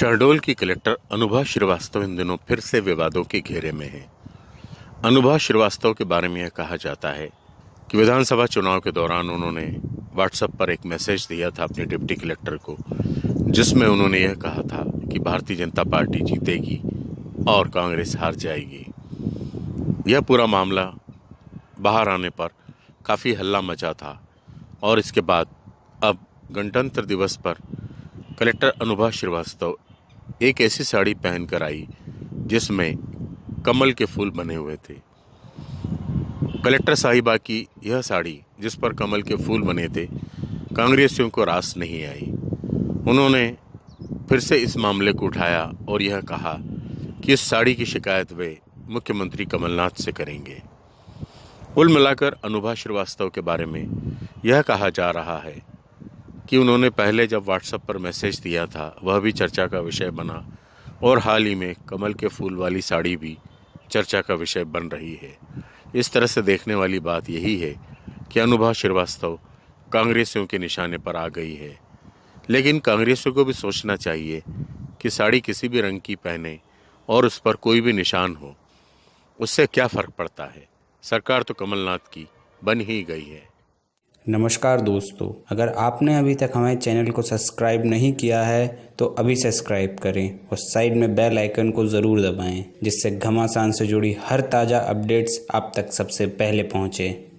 शहडोल की कलेक्टर अनुभा श्रीवास्तव इन दिनों फिर से विवादों के घेरे में हैं। अनुभा श्रीवास्तव के बारे में यह कहा जाता है कि विधानसभा चुनाव के दौरान उन्होंने व्हाट्सएप पर एक मैसेज दिया था अपने डिप्टी कलेक्टर को, जिसमें उन्होंने यह कहा था कि भारतीय जनता पार्टी जीतेगी और कांग्रेस हार जाएगी। यह पूरा मामला बाहर आने पर काफ़ी हल्ला मचा था और इसके बाद अब गणतंत्र दिवस पर कलेक्टर अनुभा श्रीवास्तव एक ऐसी साड़ी पहनकर आई, जिसमें कमल के फूल बने हुए थे। कलेक्टर साहिबा की यह साड़ी, जिस पर कमल के फूल बने थे, कांग्रेसियों को रास नहीं आई। उन्होंने फिर से इस मामले को उठाया और यह कहा कि इस साड़ी की शिकायत वे मुख्यमंत्री कमलनाथ से करेंगे। कुल मिलाकर अनुभा श्रीवास्तव के बारे में यह कहा जा रहा है कि उन्होंने पहले जब व्हाट्सएप पर मैसेज दिया था, वह भी चर्चा का विषय बना और हाल ही में कमल के फूल वाली साड़ी भी चर्चा का विषय बन रही है। इस तरह से देखने वाली बात यही है कि अनुभा श्रीवास्तव कांग्रेसियों के निशाने पर आ गई है। लेकिन कांग्रेसियों को भी सोचना चाहिए कि साड़ी किसी भी रंग की पहने और उस पर कोई भी निशान हो, उससे क्या फ़र्क पड़ता है? सरकार तो कमलनाथ की बन ही गई है। नमस्कार दोस्तों, अगर आपने अभी तक हमारे चैनल को सब्सक्राइब नहीं किया है तो अभी सब्सक्राइब करें और साइड में बेल आइकन को ज़रूर दबाएँ, जिससे घमासान से जुड़ी हर ताज़ा अपडेट्स आप तक सबसे पहले पहुँचें।